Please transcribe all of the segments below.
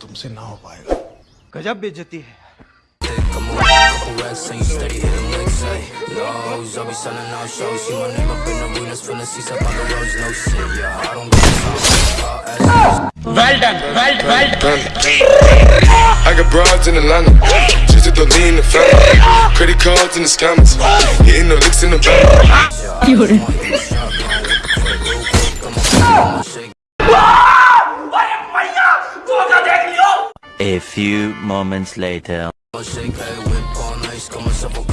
तुमसे ना हो पाएगा गजब बेइज्जती है Well done, well, well done. I got broads in Atlanta, just to lean the family. cards and the scammers. Hitting no licks in the A few moments later.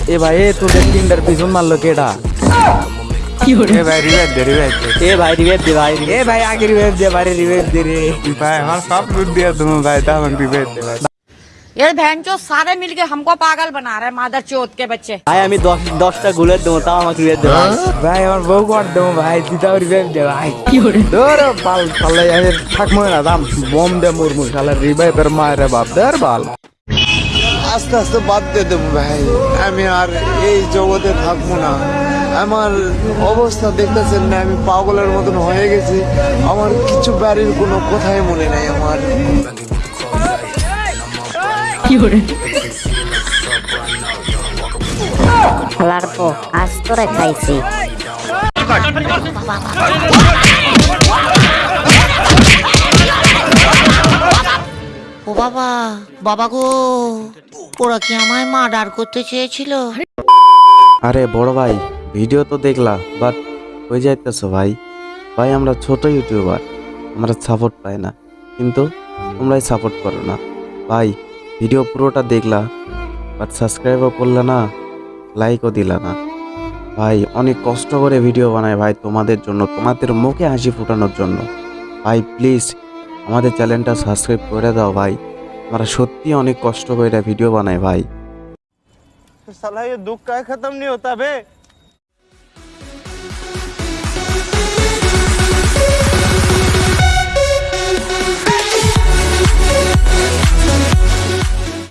ए भाई ए तू देख किंडर पिजन मार लो केड़ा। ए भाई रिवाइव दे revive दे। ए भाई revive दे भाई ए भाई आगे रिवाइव दे भाई रिवाइव दे रे। भाई हमारा सब लूट दिया तुमने भाई था हम रिवाइव दे ये बहन चो सारे मिलके हमको पागल बना रहे मादर चोत के बच्चे ভাই আমি দশ দশটা গুলের দেবো তাও আমাকে রিভাইভ দে ভাই ভাই আমার বউ কর দেবো ভাই তুই তাও রিভাইভ দে ভাই কি করে ধর পাল পাল্লাই আমি থাকবো না দাম বম দে মুরমুর শালা রিভাইভের মায়ের বাপ দের বাল আস্তে আস্তে বাদ দিয়ে দেবো ভাই আমি আর এই জগতে থাকবো না আমার অবস্থা দেখতেছেন না আমি পাগলের মতন হয়ে গেছি আমার কিছু বাড়ির কোনো কথাই মনে নাই আমার খেলার পর আজ তোরে খাইছি। ও বাবা বাবা গো ওরা কি আমায় মার্ডার করতে চেয়েছিল? আরে বড় ভাই ভিডিও তো দেখলা বাট হয়ে যাইতেছো ভাই? ভাই আমরা ছোট ইউটিউবার আমরা সাপোর্ট পাই না কিন্তু তোমরাই সাপোর্ট করো না। ভাই ভিডিও পুরোটা দেখলা বাট সাবস্ক্রাইবও করলা না লাইকও দিলা না। ভাই, অনেক কষ্ট করে ভিডিও বানায় ভাই তোমাদের জন্য, তোমাদের মুখে হাসি ফোটানোর জন্য। ভাই প্লিজ আমাদের চ্যানেলটা সাবস্ক্রাইব করে দাও ভাই। আমরা সত্যি অনেক কষ্ট করে ভিডিও বানায় ভাই। সালাই দুঃখ খতম নিয়ে হতা